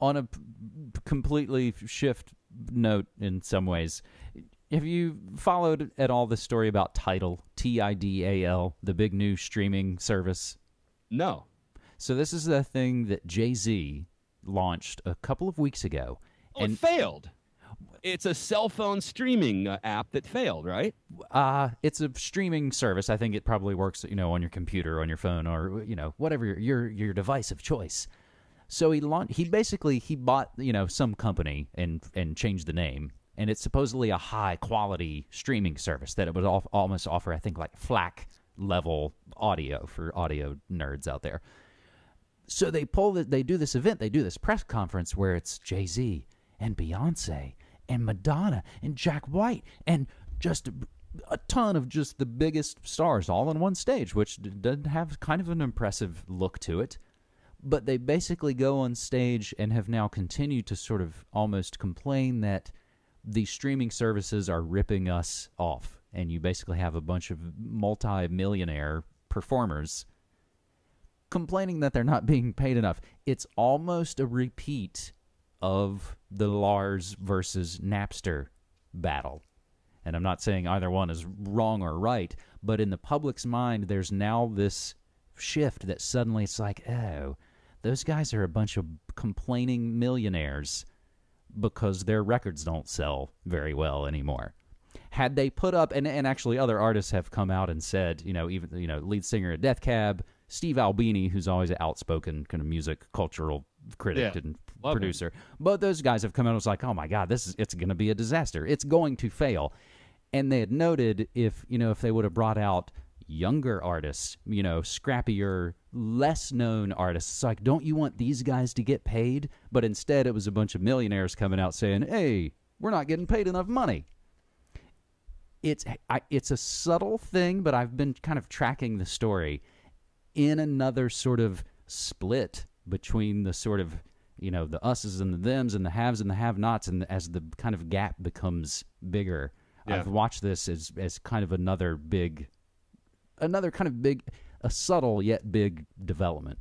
on a p- completely shift note in some ways, have you followed at all the story about Tidal, T I D A L, the big new streaming service? No. So this is the thing that Jay Z launched a couple of weeks ago, Oh, it failed. It's a cell phone streaming uh, app that failed, right? Uh, it's a streaming service. I think it probably works, you know, on your computer, on your phone, or you know, whatever your your, your device of choice. So he launched. He basically he bought you know some company and and changed the name, and it's supposedly a high quality streaming service that it would al- almost offer. I think like FLAC level audio for audio nerds out there. So they pull the, they do this event, they do this press conference where it's Jay Z and Beyonce and Madonna and Jack White and just a, a ton of just the biggest stars all on one stage, which d- doesn't have kind of an impressive look to it. But they basically go on stage and have now continued to sort of almost complain that the streaming services are ripping us off. And you basically have a bunch of multi millionaire performers complaining that they're not being paid enough. It's almost a repeat of the Lars versus Napster battle. And I'm not saying either one is wrong or right, but in the public's mind, there's now this shift that suddenly it's like, oh, those guys are a bunch of complaining millionaires because their records don't sell very well anymore. Had they put up, and, and actually other artists have come out and said, you know, even, you know, lead singer of Death Cab, Steve Albini, who's always an outspoken kind of music cultural critic Yeah. and producer. Both those guys have come out and was like, oh my God, this is, it's going to be a disaster. It's going to fail. And they had noted if, you know, if they would have brought out younger artists, you know, scrappier, less known artists, it's like, don't you want these guys to get paid? But instead, it was a bunch of millionaires coming out saying, hey, we're not getting paid enough money it's I, it's a subtle thing, but I've been kind of tracking the story in another sort of split between the sort of you know the us's and the thems and the haves and the have-nots, and as the kind of gap becomes bigger, Yeah. I've watched this as as kind of another big, another kind of big, a subtle yet big development.